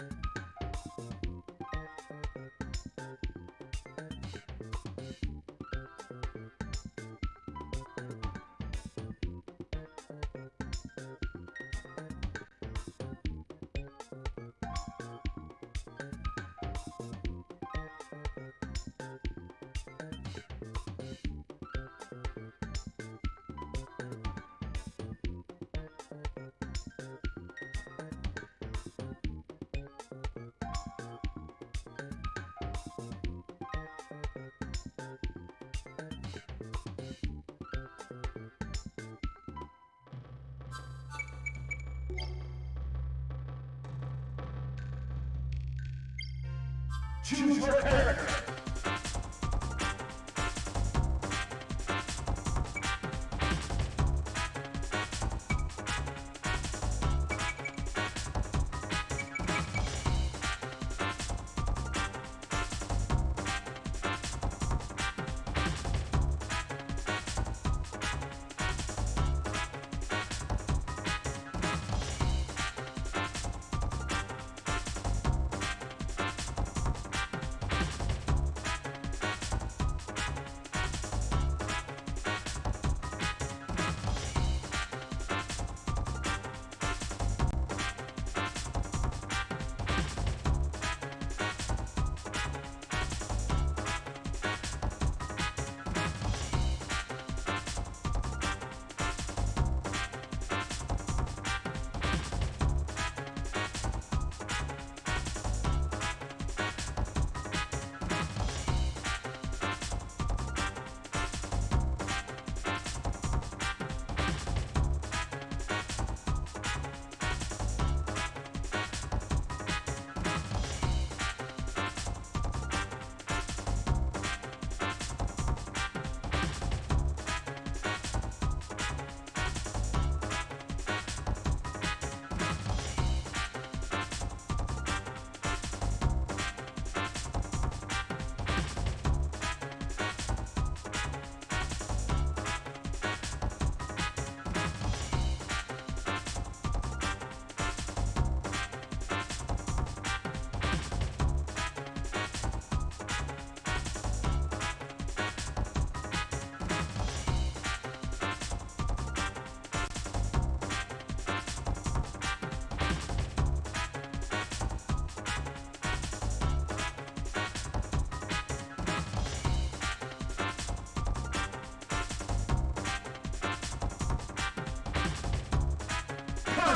you Choose your character.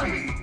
Copy!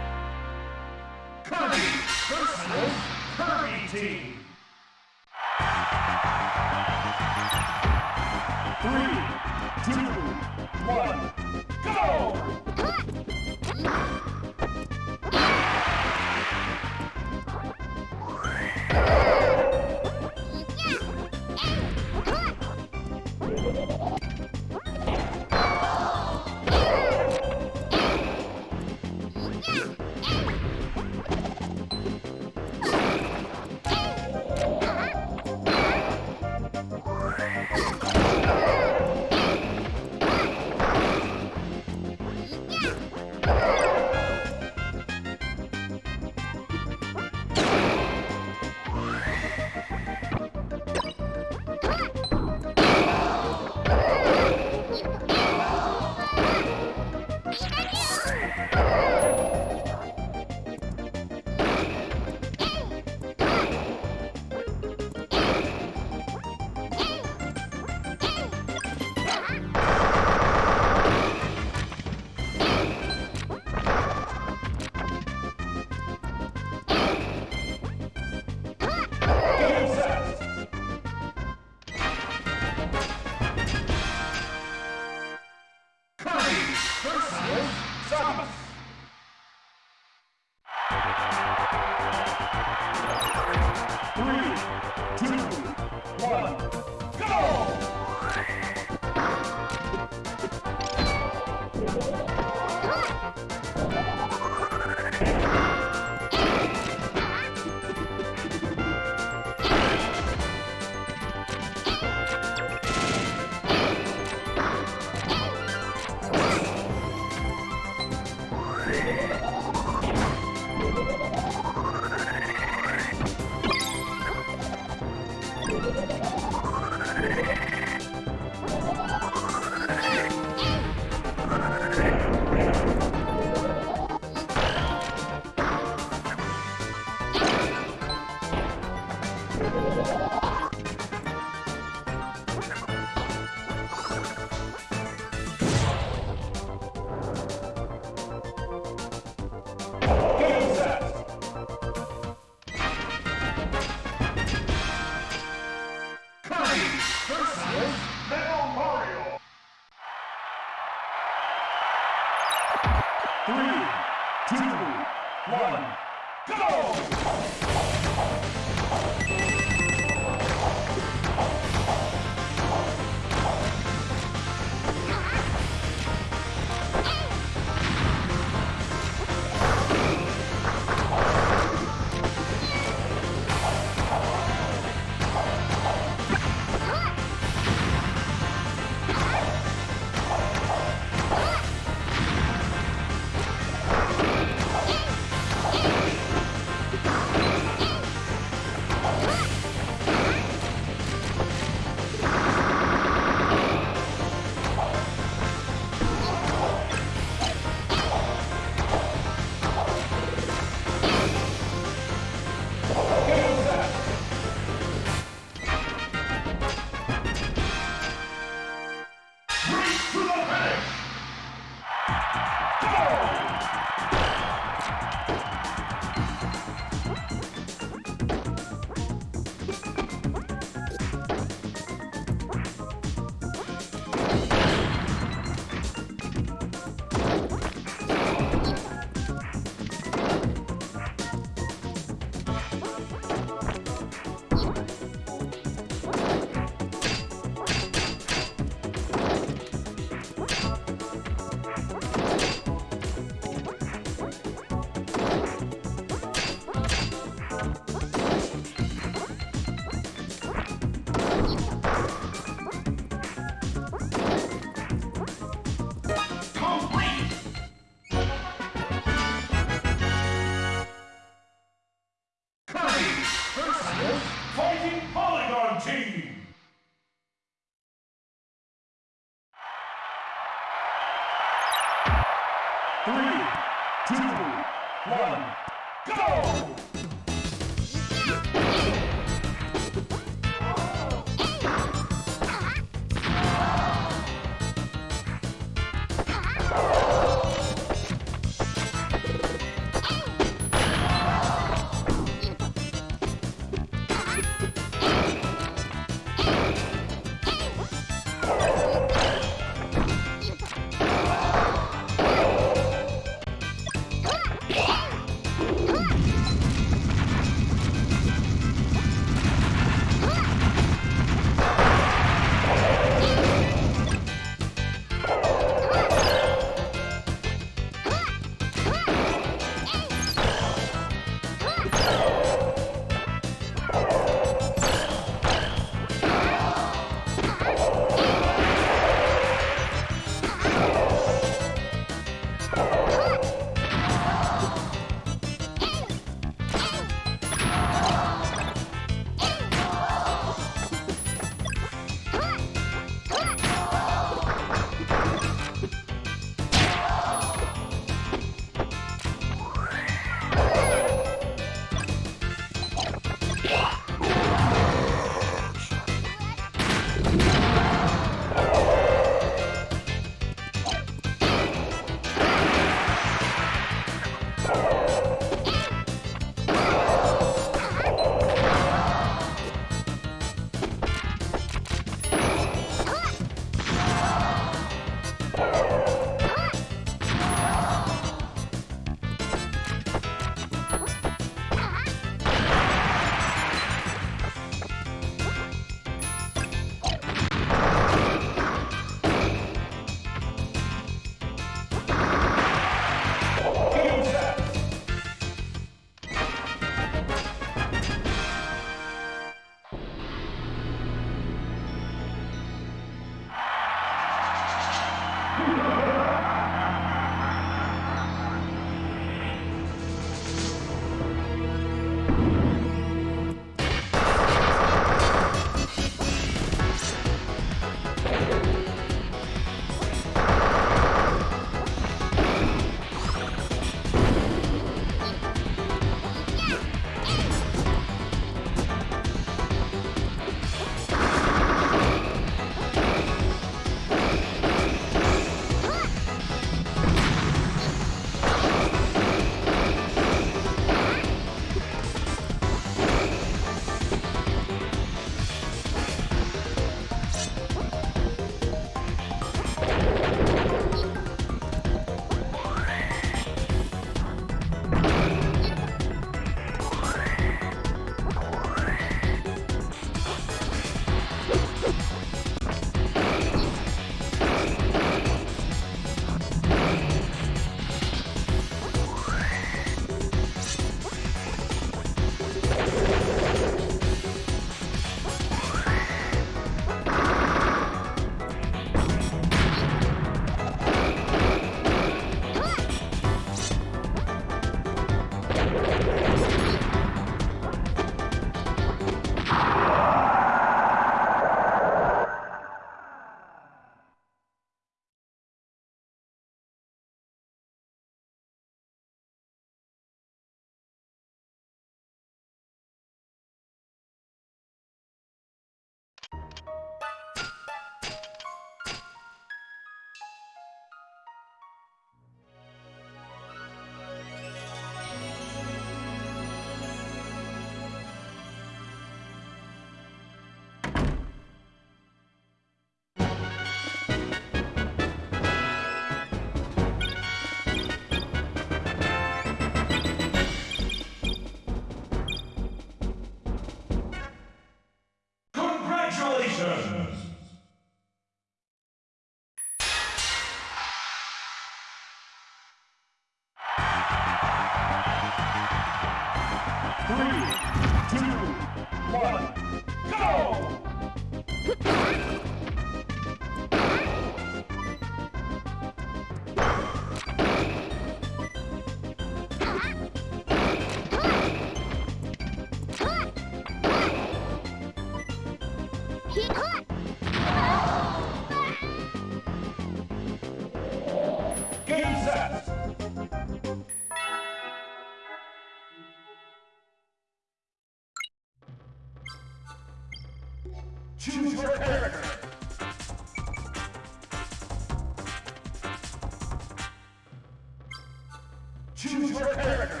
Choose your character.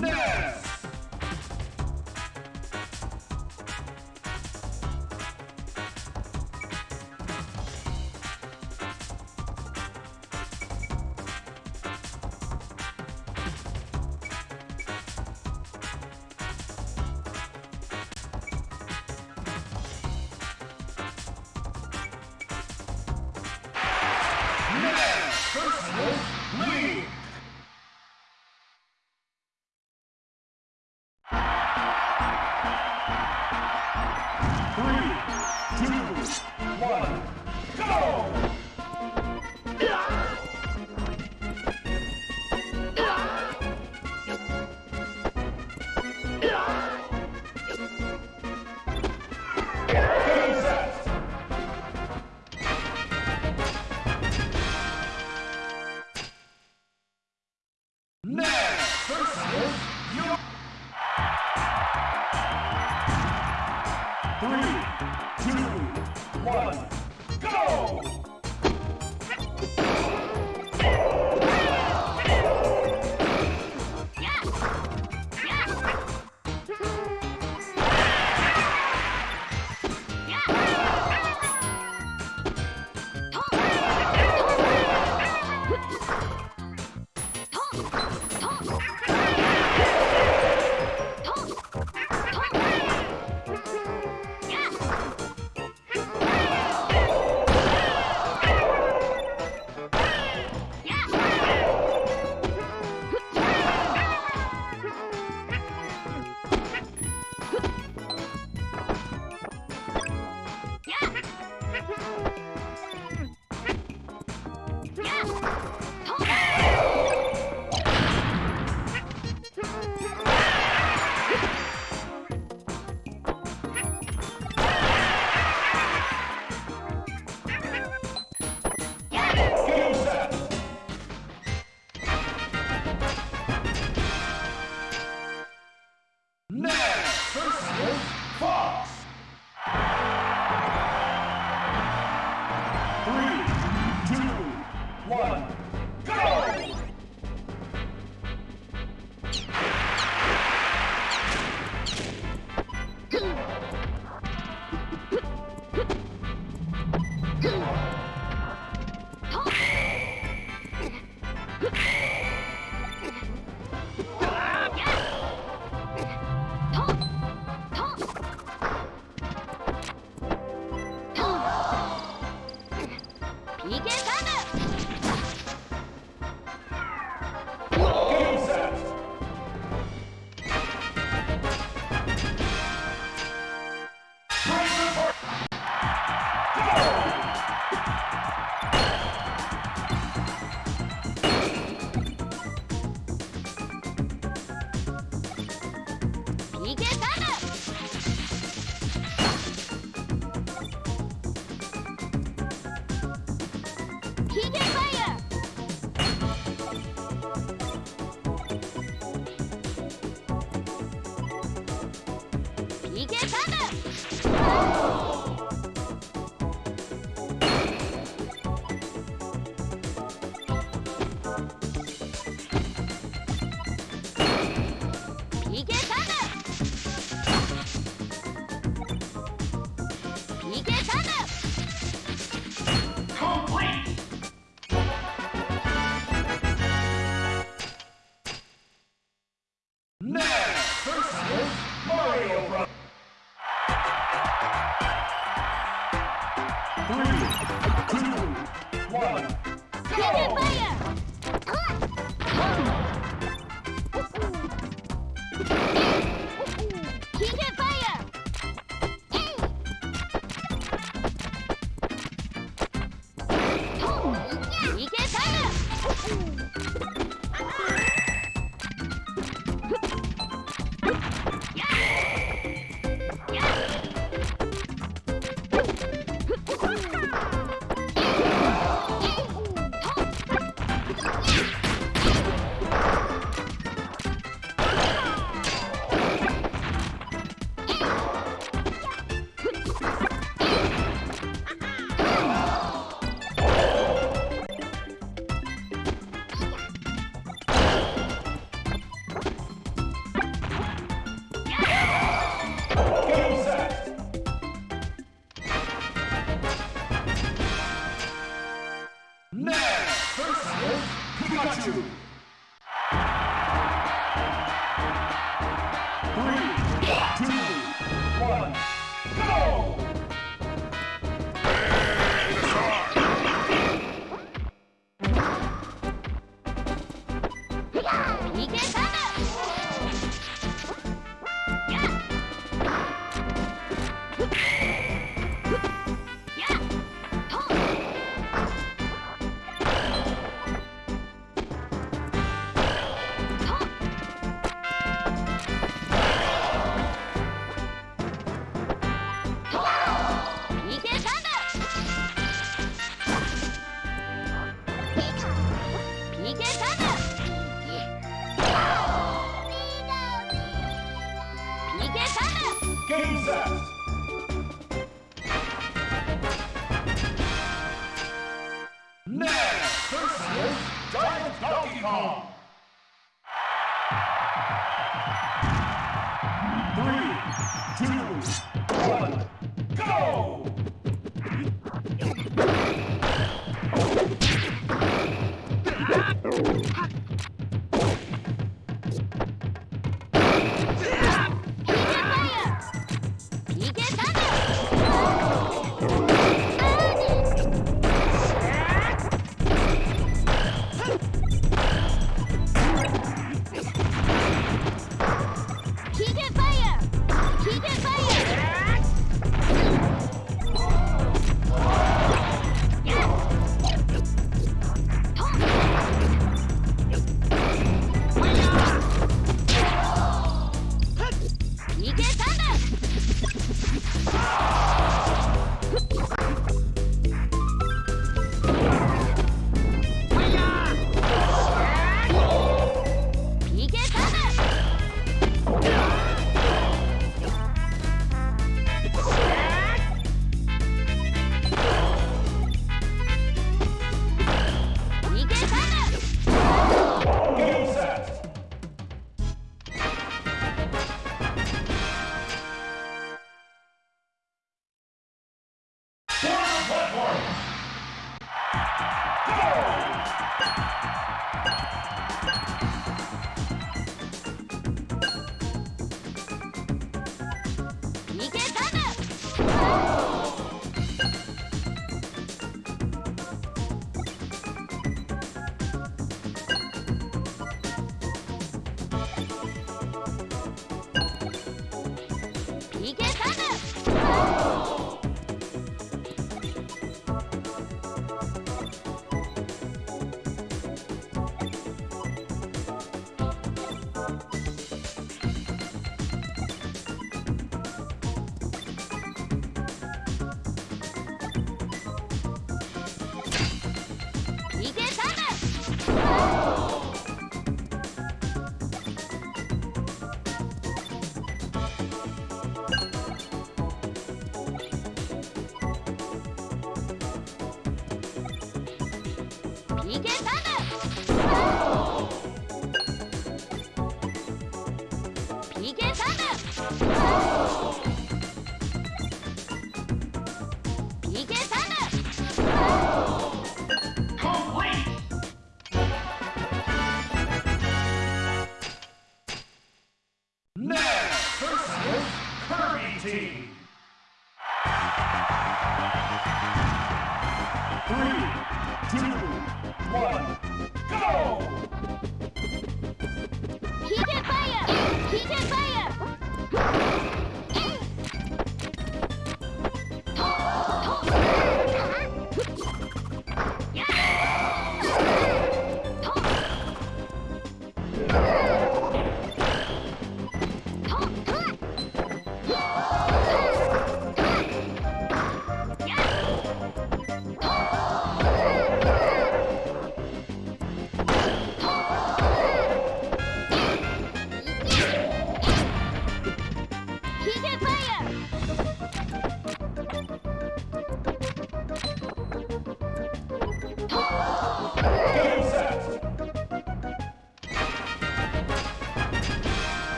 Ness! いけただ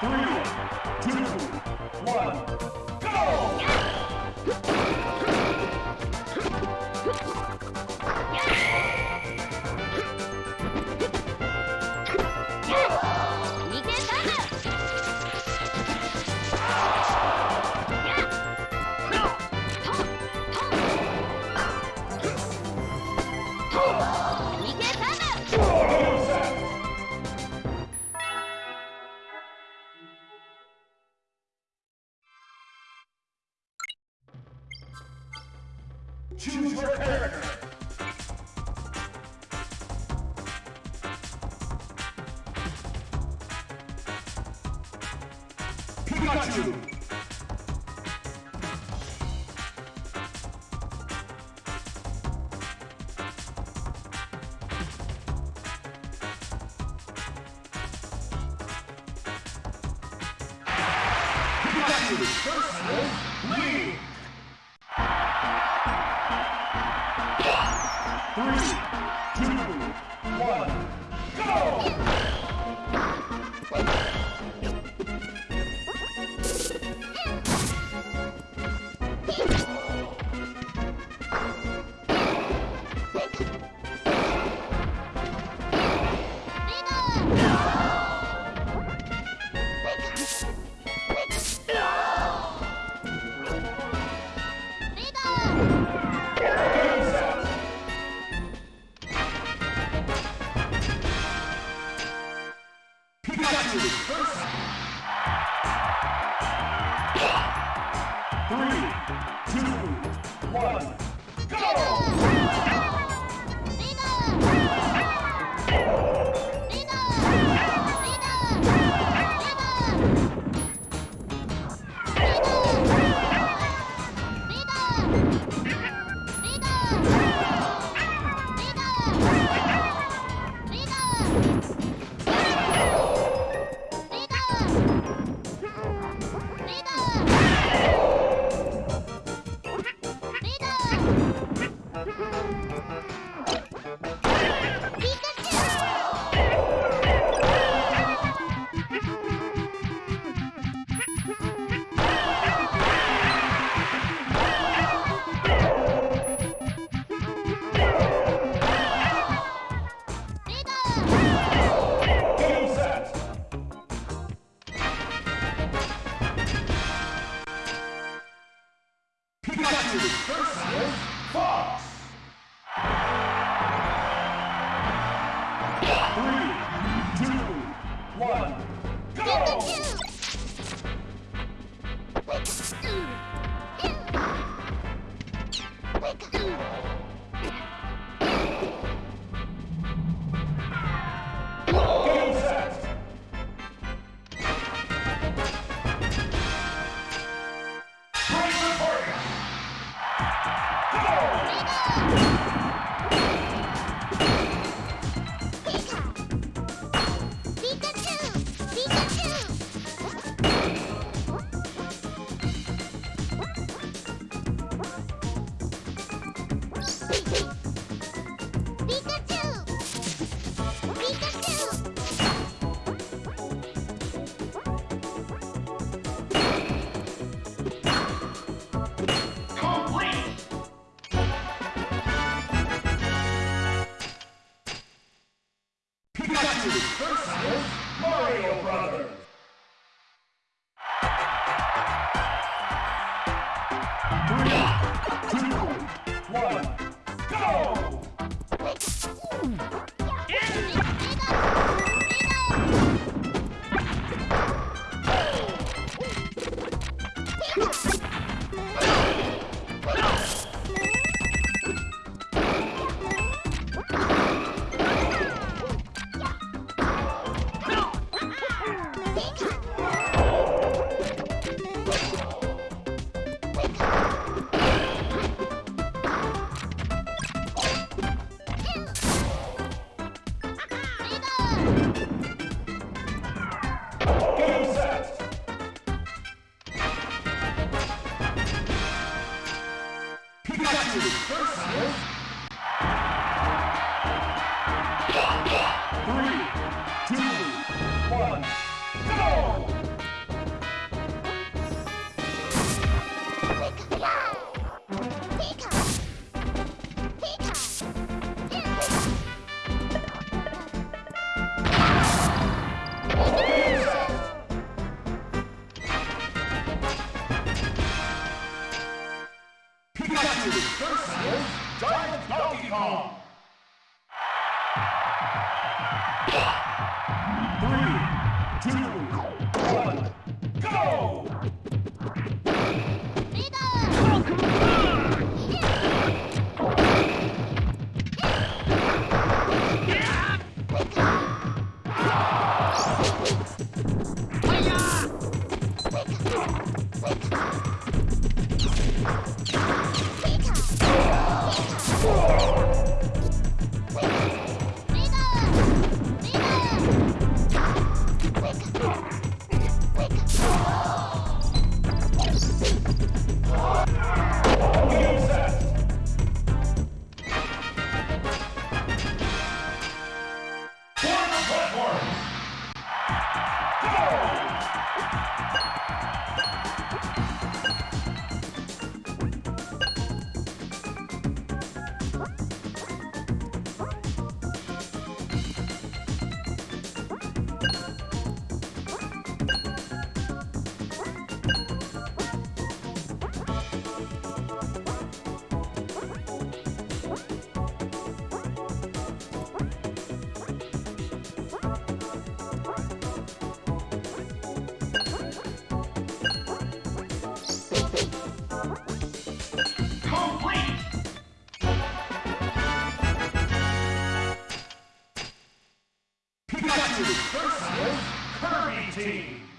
Three, two, one, go! Pikachu Mario Brothers. Versus Kirby Team.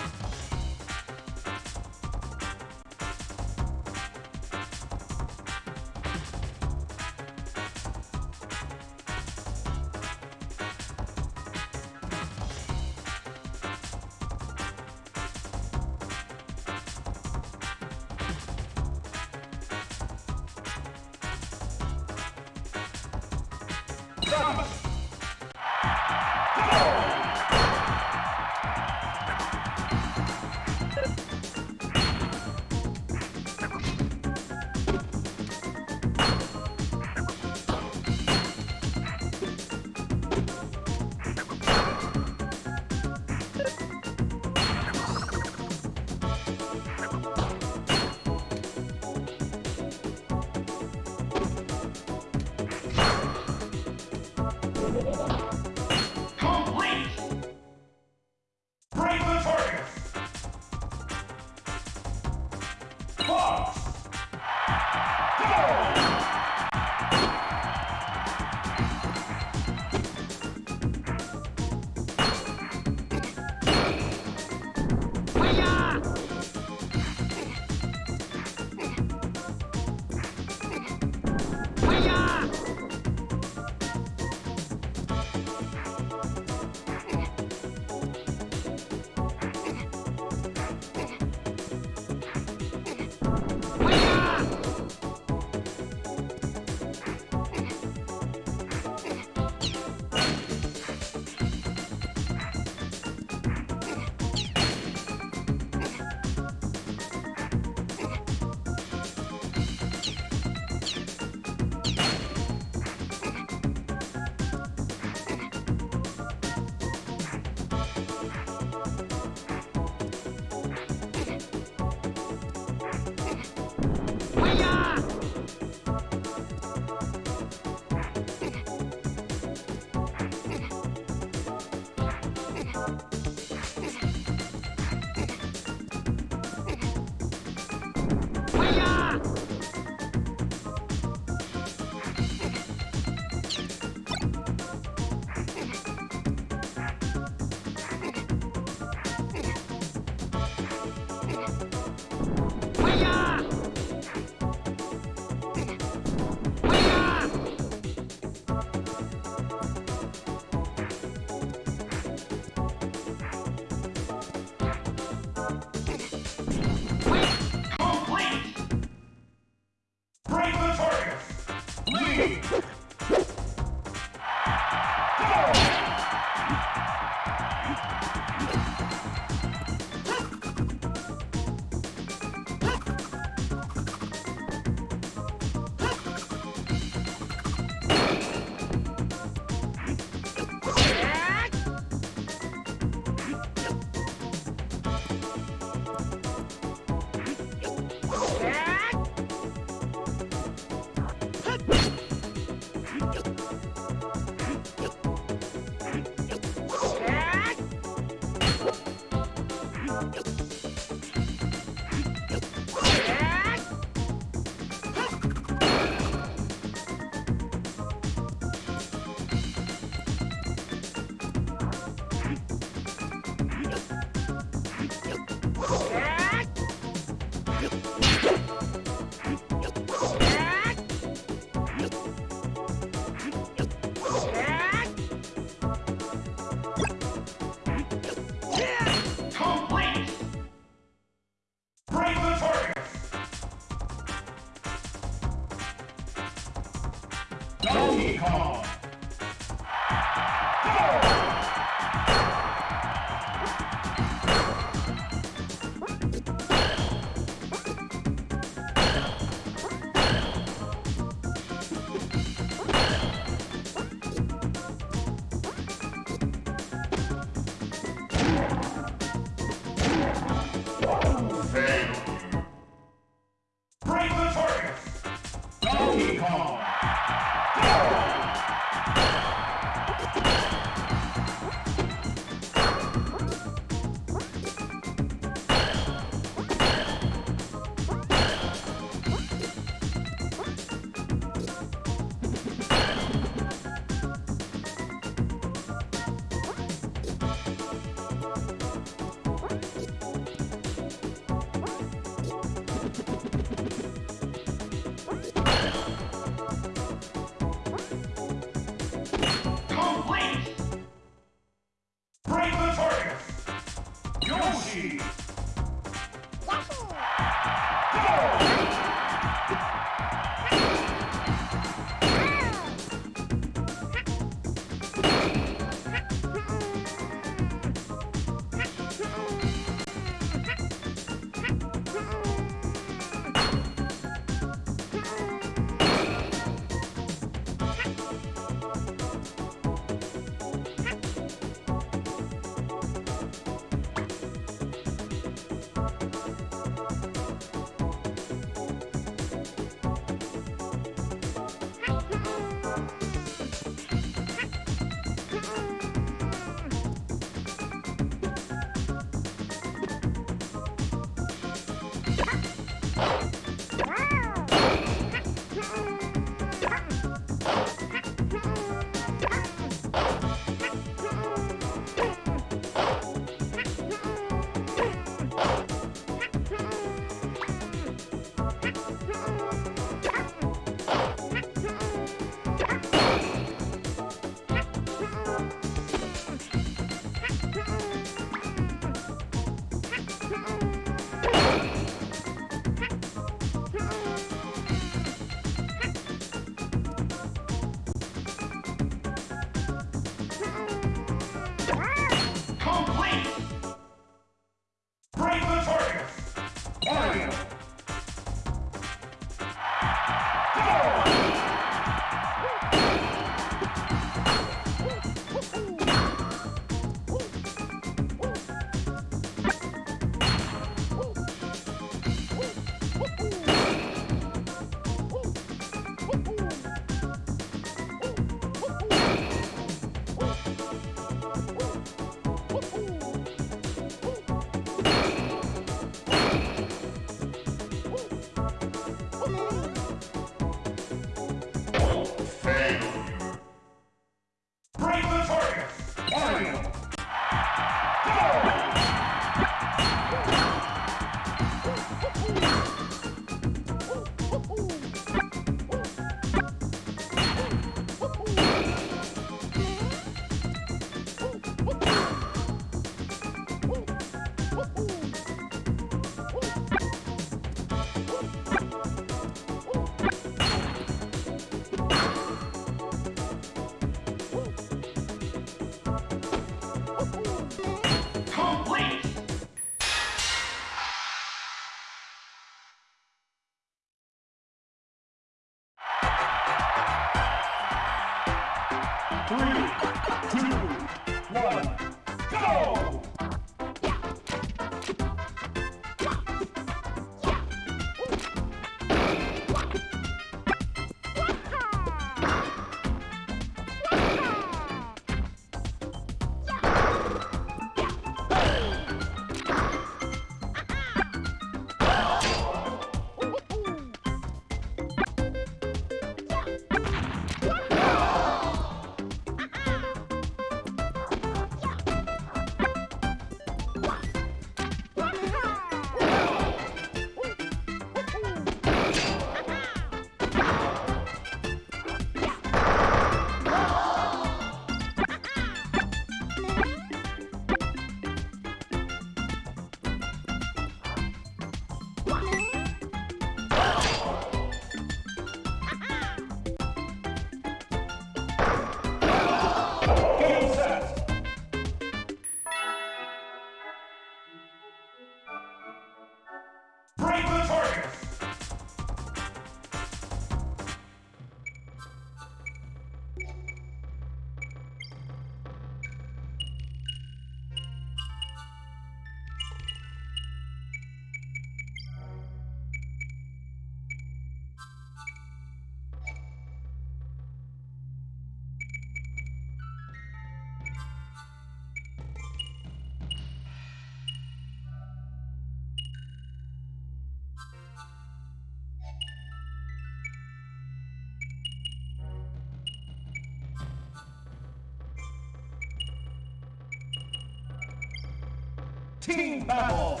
Team battle!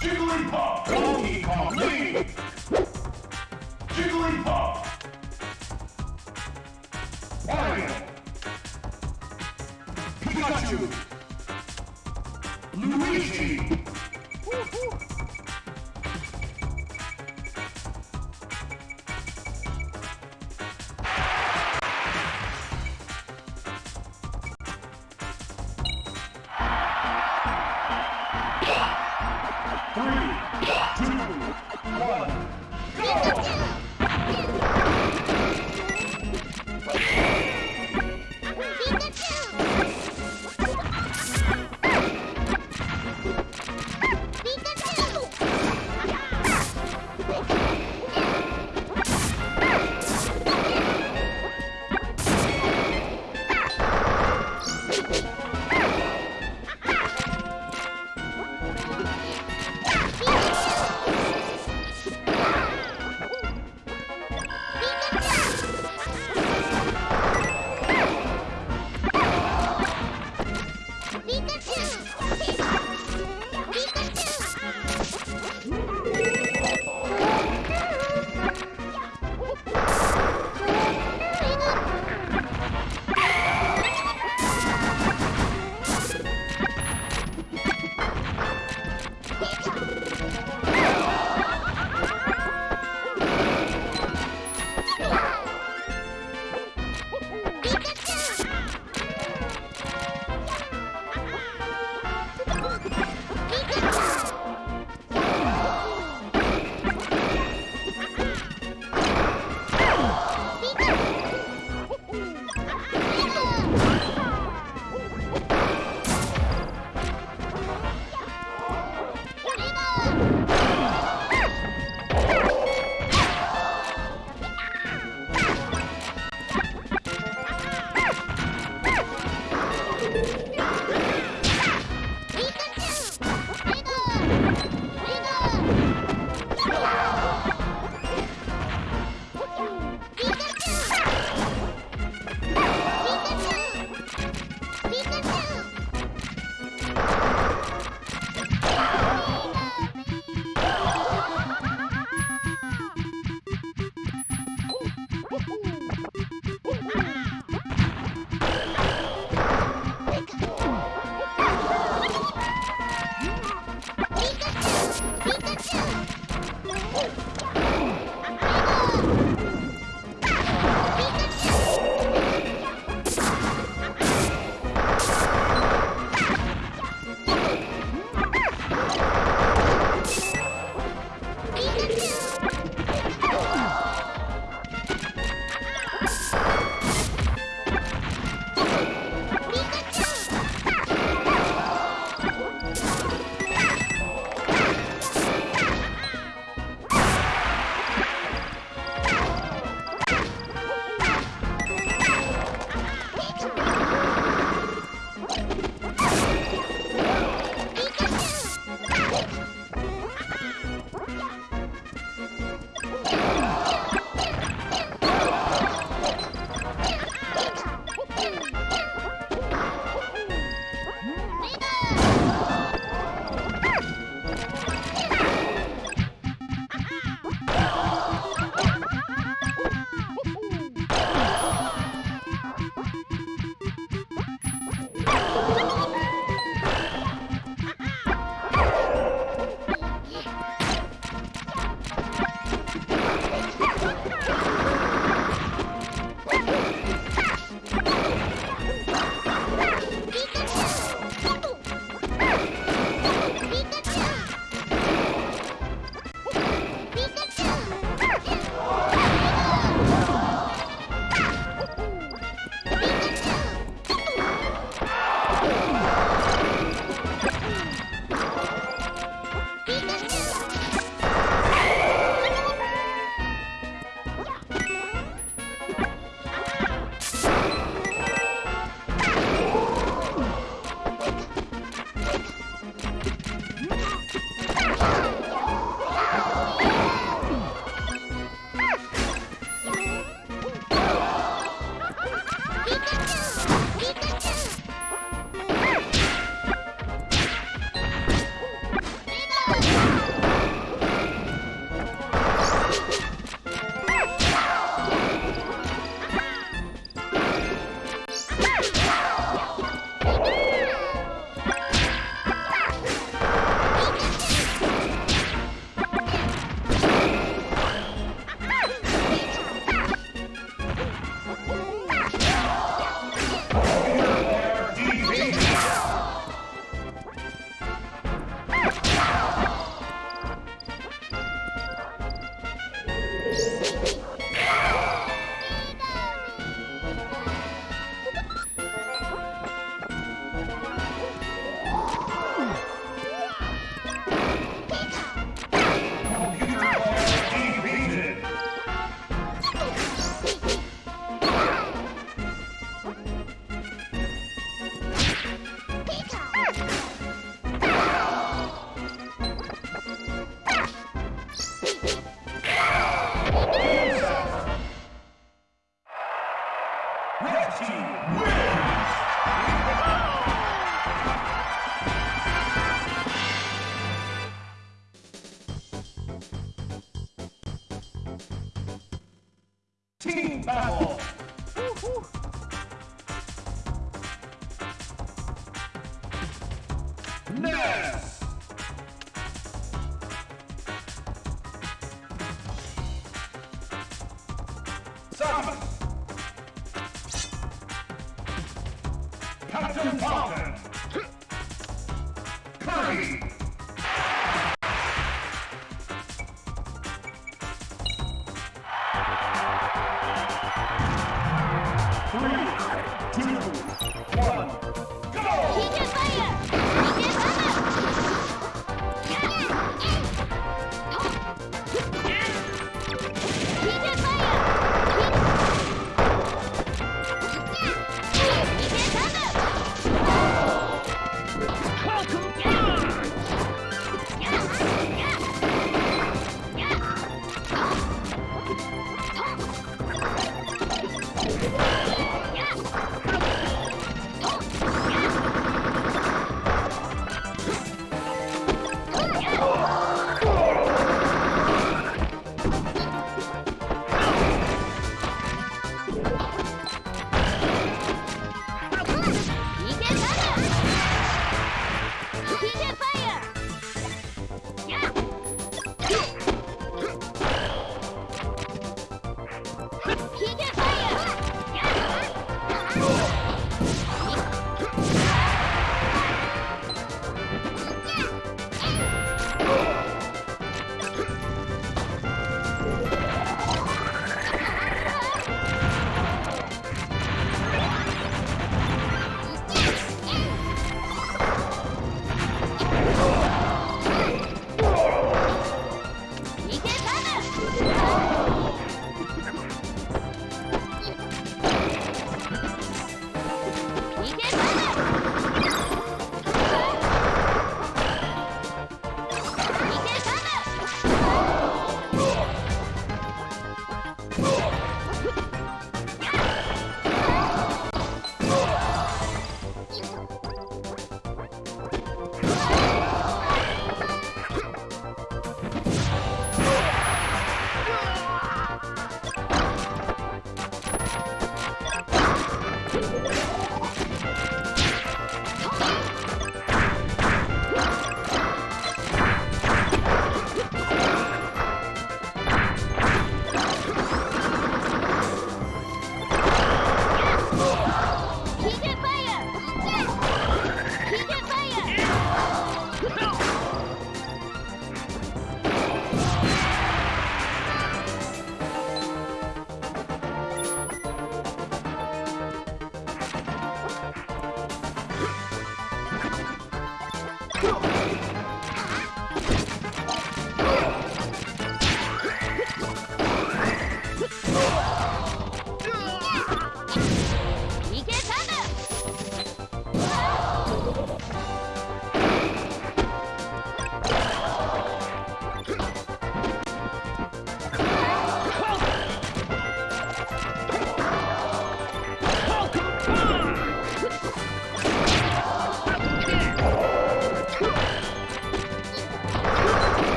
Jigglypuff! Donkey Kong